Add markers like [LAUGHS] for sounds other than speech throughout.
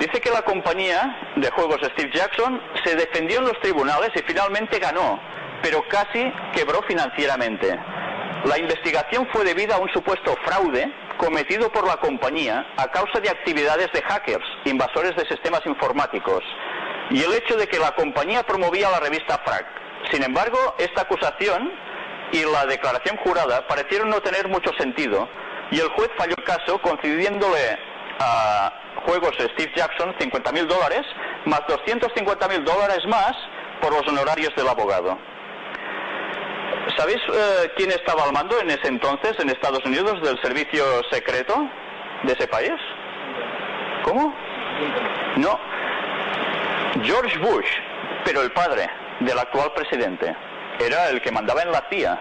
Dice que la compañía de juegos Steve Jackson se defendió en los tribunales y finalmente ganó, pero casi quebró financieramente. La investigación fue debida a un supuesto fraude cometido por la compañía a causa de actividades de hackers, invasores de sistemas informáticos, y el hecho de que la compañía promovía la revista Frag. Sin embargo, esta acusación y la declaración jurada parecieron no tener mucho sentido, y el juez falló el caso concediéndole a Juegos Steve Jackson 50.000 dólares más 250.000 dólares más por los honorarios del abogado. ¿Sabéis eh, quién estaba al mando en ese entonces en Estados Unidos del servicio secreto de ese país? ¿Cómo? No. George Bush, pero el padre del actual presidente. Era el que mandaba en la CIA.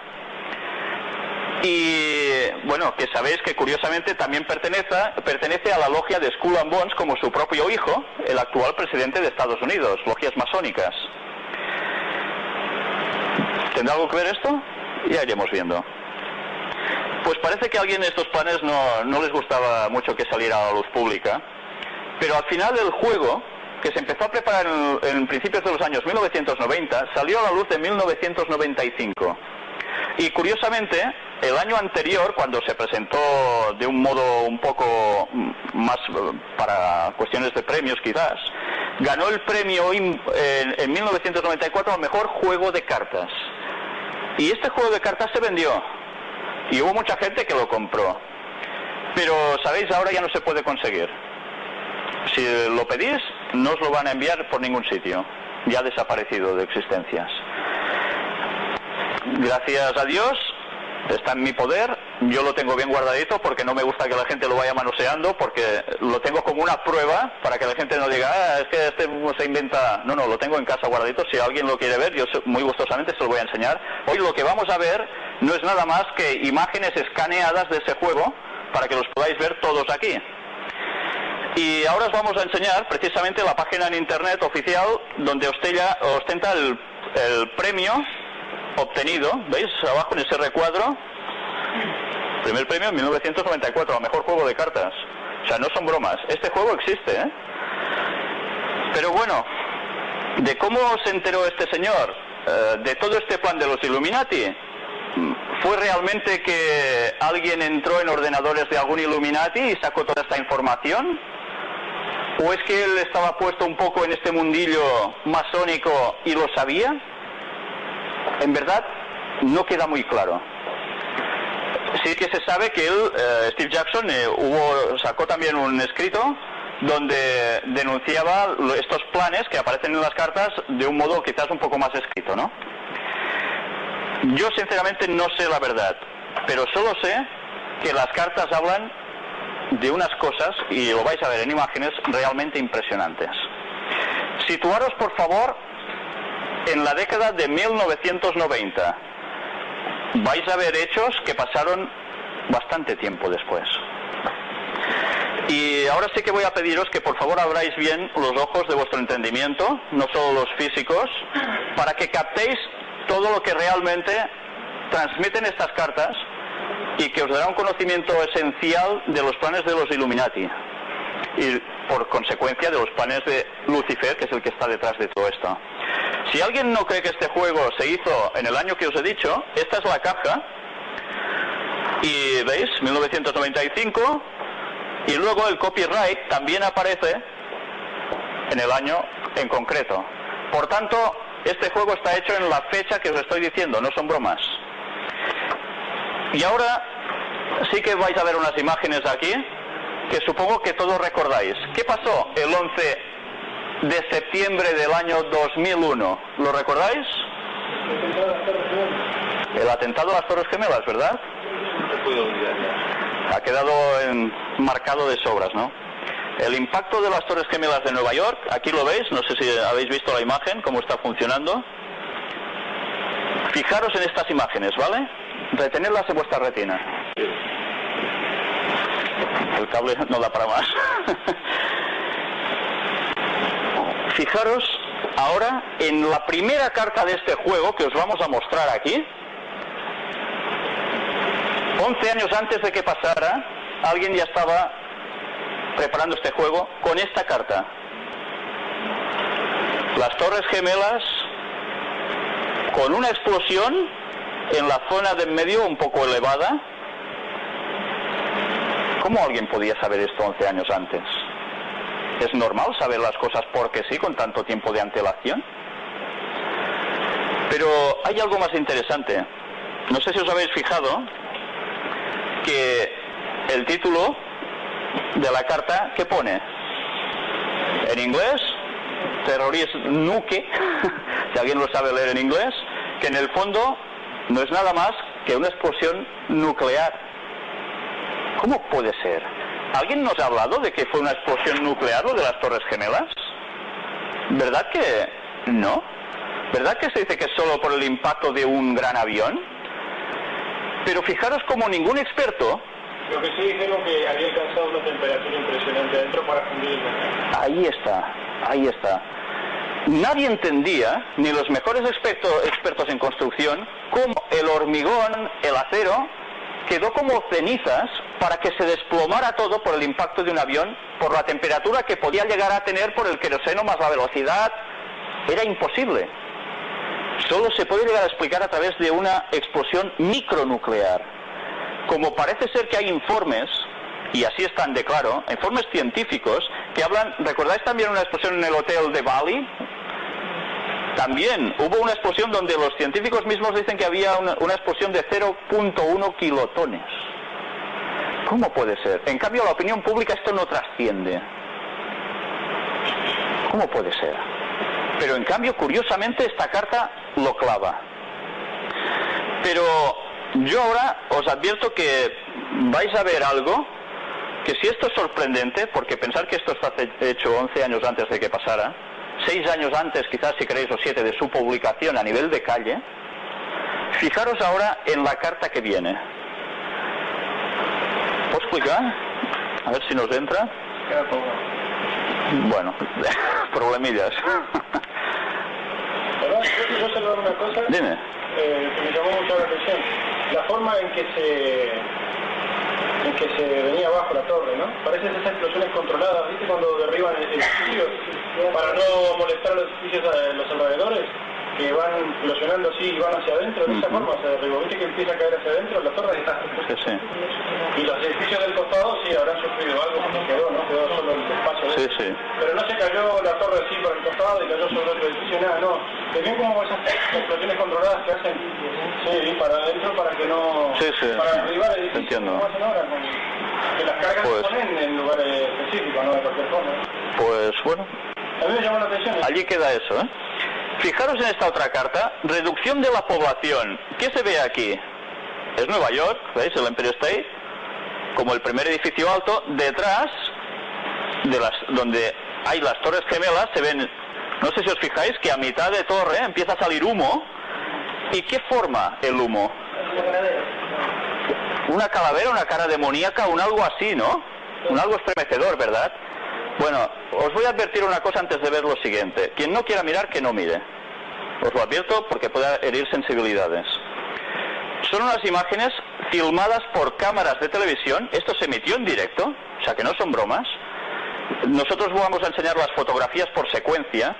Y bueno, que sabéis que curiosamente también pertenece, pertenece a la logia de Skull and Bones como su propio hijo, el actual presidente de Estados Unidos, logias masónicas. ¿Tendrá algo que ver esto? Ya iremos viendo. Pues parece que a alguien de estos planes no, no les gustaba mucho que saliera a la luz pública, pero al final del juego, que se empezó a preparar en, en principios de los años 1990, salió a la luz en 1995. Y curiosamente, el año anterior, cuando se presentó de un modo un poco más para cuestiones de premios quizás, ganó el premio en, en 1994 al mejor juego de cartas. Y este juego de cartas se vendió. Y hubo mucha gente que lo compró. Pero, ¿sabéis? Ahora ya no se puede conseguir. Si lo pedís, no os lo van a enviar por ningún sitio. Ya ha desaparecido de existencias. Gracias a Dios, está en mi poder, yo lo tengo bien guardadito porque no me gusta que la gente lo vaya manoseando, porque lo tengo como una prueba para que la gente no diga, ah, es que este se inventa. No, no, lo tengo en casa guardadito. Si alguien lo quiere ver, yo muy gustosamente se lo voy a enseñar. Hoy lo que vamos a ver no es nada más que imágenes escaneadas de ese juego para que los podáis ver todos aquí. Y ahora os vamos a enseñar precisamente la página en internet oficial donde ostenta el, el premio obtenido, ¿veis? Abajo en ese recuadro, primer premio en 1994, a mejor juego de cartas. O sea, no son bromas. Este juego existe, ¿eh? Pero bueno, ¿de cómo se enteró este señor eh, de todo este plan de los Illuminati? ¿Fue realmente que alguien entró en ordenadores de algún Illuminati y sacó toda esta información? ¿O es que él estaba puesto un poco en este mundillo masónico y lo sabía? En verdad, no queda muy claro. Sí que se sabe que él, eh, Steve Jackson, eh, hubo, sacó también un escrito donde denunciaba estos planes que aparecen en las cartas de un modo quizás un poco más escrito, ¿no? Yo sinceramente no sé la verdad, pero solo sé que las cartas hablan de unas cosas, y lo vais a ver en imágenes, realmente impresionantes. Situaros, por favor, en la década de 1990. Vais a ver hechos que pasaron bastante tiempo después. Y ahora sí que voy a pediros que por favor abráis bien los ojos de vuestro entendimiento, no solo los físicos, para que captéis todo lo que realmente transmiten estas cartas y que os dará un conocimiento esencial de los planes de los Illuminati y por consecuencia de los planes de Lucifer, que es el que está detrás de todo esto. Si alguien no cree que este juego se hizo en el año que os he dicho, esta es la caja. Y veis, 1995. Y luego el copyright también aparece en el año en concreto. Por tanto, este juego está hecho en la fecha que os estoy diciendo, no son bromas. Y ahora sí que vais a ver unas imágenes aquí que supongo que todos recordáis. ¿Qué pasó el 11 de septiembre del año 2001. ¿Lo recordáis? El atentado a las Torres Gemelas, ¿verdad? Ha quedado marcado de sobras, ¿no? El impacto de las Torres Gemelas de Nueva York, aquí lo veis, no sé si habéis visto la imagen, cómo está funcionando. Fijaros en estas imágenes, ¿vale? Retenerlas en vuestra retina. El cable no da para más. [LAUGHS] fijaros ahora en la primera carta de este juego que os vamos a mostrar aquí. 11 años antes de que pasara, alguien ya estaba preparando este juego con esta carta. Las Torres Gemelas con una explosión en la zona de en medio un poco elevada. ¿Cómo alguien podía saber esto 11 años antes? ¿Es normal saber las cosas porque sí con tanto tiempo de antelación? Pero hay algo más interesante. No sé si os habéis fijado que el título de la carta, ¿qué pone? En inglés, terrorista nuke, [LAUGHS] si alguien lo sabe leer en inglés, que en el fondo no es nada más que una explosión nuclear. ¿Cómo puede ser? ¿Alguien nos ha hablado de que fue una explosión nuclear lo de las Torres Gemelas? ¿Verdad que no? ¿Verdad que se dice que es solo por el impacto de un gran avión? Pero fijaros como ningún experto... Lo que sí dijeron que había alcanzado una temperatura impresionante dentro para fundir el Ahí está, ahí está. Nadie entendía, ni los mejores expertos, expertos en construcción, cómo el hormigón, el acero, quedó como cenizas para que se desplomara todo por el impacto de un avión, por la temperatura que podía llegar a tener por el queroseno más la velocidad. Era imposible. Solo se puede llegar a explicar a través de una explosión micronuclear. Como parece ser que hay informes, y así están de claro, informes científicos que hablan, ¿recordáis también una explosión en el hotel de Bali? También hubo una explosión donde los científicos mismos dicen que había una, una explosión de 0.1 kilotones. ¿Cómo puede ser? En cambio, la opinión pública esto no trasciende. ¿Cómo puede ser? Pero en cambio, curiosamente, esta carta lo clava. Pero yo ahora os advierto que vais a ver algo que si esto es sorprendente, porque pensar que esto está hecho 11 años antes de que pasara, 6 años antes quizás si queréis o 7 de su publicación a nivel de calle, fijaros ahora en la carta que viene. ¿Puedo explicar? A ver si nos entra. Bueno, [LAUGHS] problemillas. Yo quiero una cosa Dime. eh, que me llamó mucho la atención. La forma en que se en que se venía abajo la torre, ¿no? Parecen esas explosiones controladas, ¿viste? Cuando derriban edificios para no molestar a los edificios a los alrededores, que van explosionando así y van hacia adentro, de esa forma se derribó. ¿Viste que empieza a caer hacia adentro? La torre está... Sí, sí. Y los edificios del costado sí habrán sufrido algo porque quedó, ¿no? Quedó solo el espacio de Sí, sí. pero no se cayó la torre así por el costado y cayó sobre otro edificio, nada, no. Se ven como esas explosiones controladas que hacen, sí, para adentro para que no... Sí, sí. Para derribar edificios. Entiendo. como hacen ahora, con- que las cargas Pues- se ponen en lugares específicos, no de cualquier forma. Pues bueno, A mí me llamó la atención. allí queda eso, ¿eh? Fijaros en esta otra carta, reducción de la población. ¿Qué se ve aquí? Es Nueva York, ¿veis? El Empire State, como el primer edificio alto. Detrás, de las, donde hay las torres gemelas, se ven, no sé si os fijáis, que a mitad de torre empieza a salir humo. ¿Y qué forma el humo? Una calavera, una cara demoníaca, un algo así, ¿no? Un algo estremecedor, ¿verdad? Bueno, os voy a advertir una cosa antes de ver lo siguiente. Quien no quiera mirar, que no mire. Os lo advierto porque puede herir sensibilidades. Son unas imágenes filmadas por cámaras de televisión. Esto se emitió en directo, o sea que no son bromas. Nosotros vamos a enseñar las fotografías por secuencia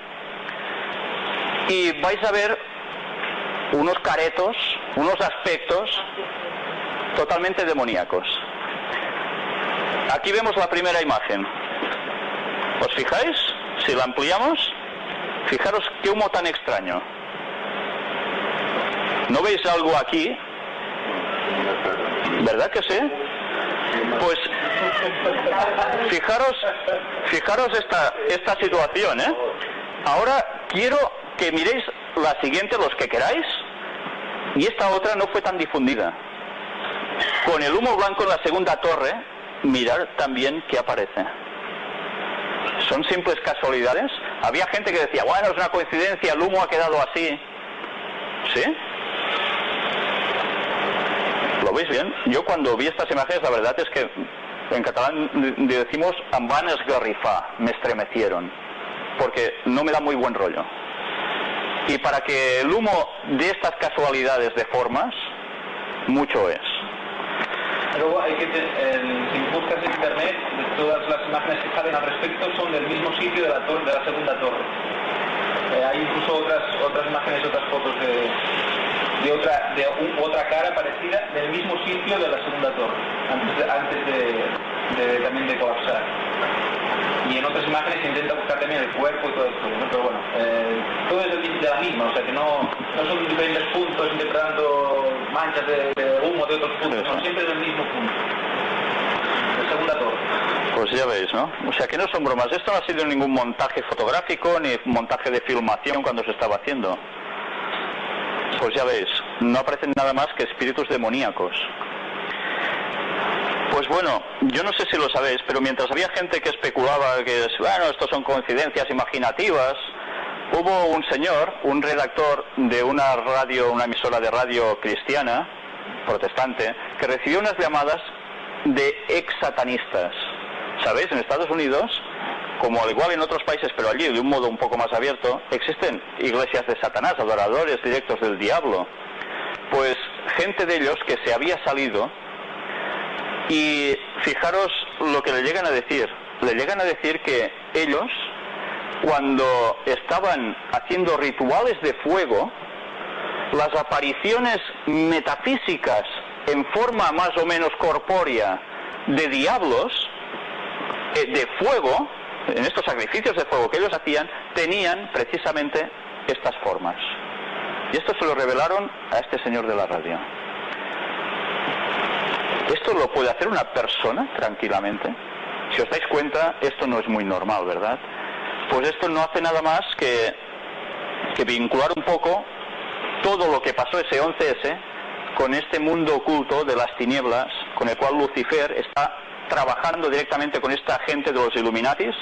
y vais a ver unos caretos, unos aspectos totalmente demoníacos. Aquí vemos la primera imagen. ¿Os fijáis? Si la ampliamos, fijaros qué humo tan extraño. ¿No veis algo aquí? ¿Verdad que sí? Pues fijaros, fijaros esta, esta situación, ¿eh? Ahora quiero que miréis la siguiente, los que queráis, y esta otra no fue tan difundida. Con el humo blanco en la segunda torre, mirar también qué aparece. ¿Son simples casualidades? Había gente que decía, bueno, es una coincidencia, el humo ha quedado así. ¿Sí? ¿Lo veis bien? Yo cuando vi estas imágenes, la verdad es que en catalán de- decimos van esgarrifar, me estremecieron, porque no me da muy buen rollo. Y para que el humo de estas casualidades de formas, mucho es. Luego hay que si buscas en internet, todas las imágenes que salen al respecto son del mismo sitio de la, torre, de la segunda torre. Eh, hay incluso otras otras imágenes, otras fotos de, de otra de otra cara parecida del mismo sitio de la segunda torre, antes de, antes de, también de colapsar. Y en otras imágenes se intenta buscar también el cuerpo y todo esto, pero bueno, eh, todo es de, la misma, o sea que no, no son diferentes puntos interpretando manchas de, humo de otros puntos, son siempre del mismo punto. De segunda torre. Pues ya veis, ¿no? O sea que no son bromas. Esto no ha sido ningún montaje fotográfico ni montaje de filmación cuando se estaba haciendo. Pues ya veis, no aparecen nada más que espíritus demoníacos. Pues bueno, yo no sé si lo sabéis, pero mientras había gente que especulaba que, bueno, esto son coincidencias imaginativas, hubo un señor, un redactor de una radio, una emisora de radio cristiana, protestante, que recibió unas llamadas de ex satanistas. ¿Sabéis? En Estados Unidos como al igual en otros países, pero allí de un modo un poco más abierto, existen iglesias de Satanás, adoradores directos del diablo. Pues gente de ellos que se había salido y fijaros lo que le llegan a decir. Le llegan a decir que ellos, cuando estaban haciendo rituales de fuego, las apariciones metafísicas en forma más o menos corpórea de diablos, eh, de fuego, en estos sacrificios de fuego que ellos hacían, tenían precisamente estas formas. Y esto se lo revelaron a este señor de la radio. Esto lo puede hacer una persona tranquilamente. Si os dais cuenta, esto no es muy normal, ¿verdad? Pues esto no hace nada más que, que vincular un poco todo lo que pasó ese 11S con este mundo oculto de las tinieblas, con el cual Lucifer está trabajando directamente con esta gente de los Illuminatis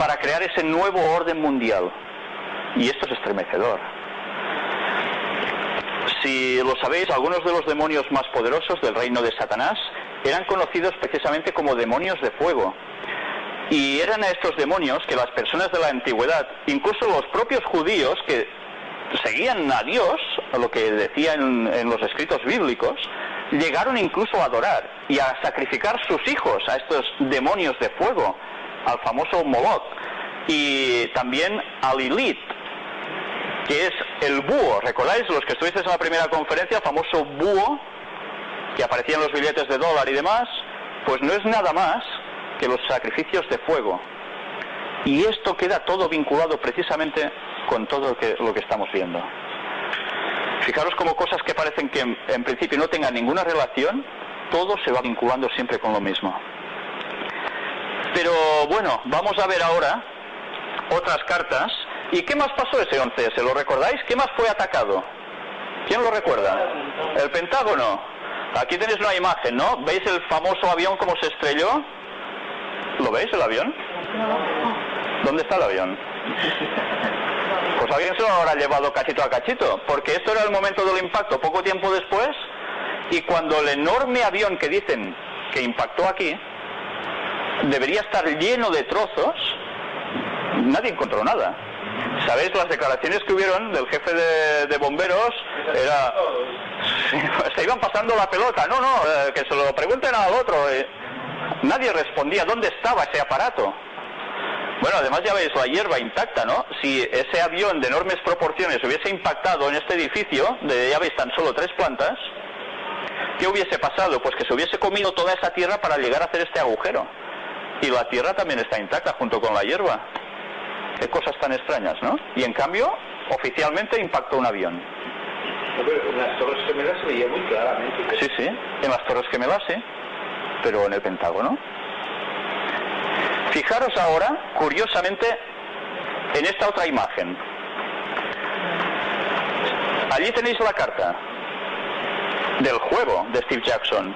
para crear ese nuevo orden mundial. Y esto es estremecedor. Si lo sabéis, algunos de los demonios más poderosos del reino de Satanás eran conocidos precisamente como demonios de fuego. Y eran a estos demonios que las personas de la antigüedad, incluso los propios judíos que seguían a Dios, a lo que decían en, en los escritos bíblicos, llegaron incluso a adorar y a sacrificar sus hijos a estos demonios de fuego, al famoso Moloch, y también a Lilith, que es el búho. ¿Recordáis los que estuvisteis en la primera conferencia, el famoso búho que aparecía en los billetes de dólar y demás? Pues no es nada más que los sacrificios de fuego. Y esto queda todo vinculado precisamente con todo lo que, estamos viendo. Fijaros como cosas que parecen que en, principio no tengan ninguna relación, todo se va vinculando siempre con lo mismo. Pero bueno, vamos a ver ahora otras cartas. ¿Y qué más pasó ese 11? ¿Se lo recordáis? ¿Qué más fue atacado? ¿Quién lo recuerda? El Pentágono. Aquí tenéis una imagen, ¿no? ¿Veis el famoso avión como se estrelló? ¿Lo veis el avión? ¿Dónde está el avión? Pues alguien se lo habrá llevado cachito a cachito, porque esto era el momento del impacto poco tiempo después, y cuando el enorme avión que dicen que impactó aquí, debería estar lleno de trozos, nadie encontró nada. ¿Sabéis las declaraciones que hubieron del jefe de, bomberos? Era... [LAUGHS] se iban pasando la pelota. No, no, eh, que se lo pregunten al otro. Eh. Nadie respondía dónde estaba ese aparato. Bueno, además ya veis la hierba intacta, ¿no? Si ese avión de enormes proporciones hubiese impactado en este edificio, de ya veis tan solo tres plantas, ¿qué hubiese pasado? Pues que se hubiese comido toda esa tierra para llegar a hacer este agujero. Y la tierra también está intacta junto con la hierba. Qué cosas tan extrañas, ¿no? Y en cambio, oficialmente impactó un avión. en las Torres Gemelas se veía muy claramente. Sí, sí, en las Torres Gemelas sí, pero en el Pentágono. Fijaros ahora, curiosamente, en esta otra imagen. Allí tenéis la carta del juego de Steve Jackson.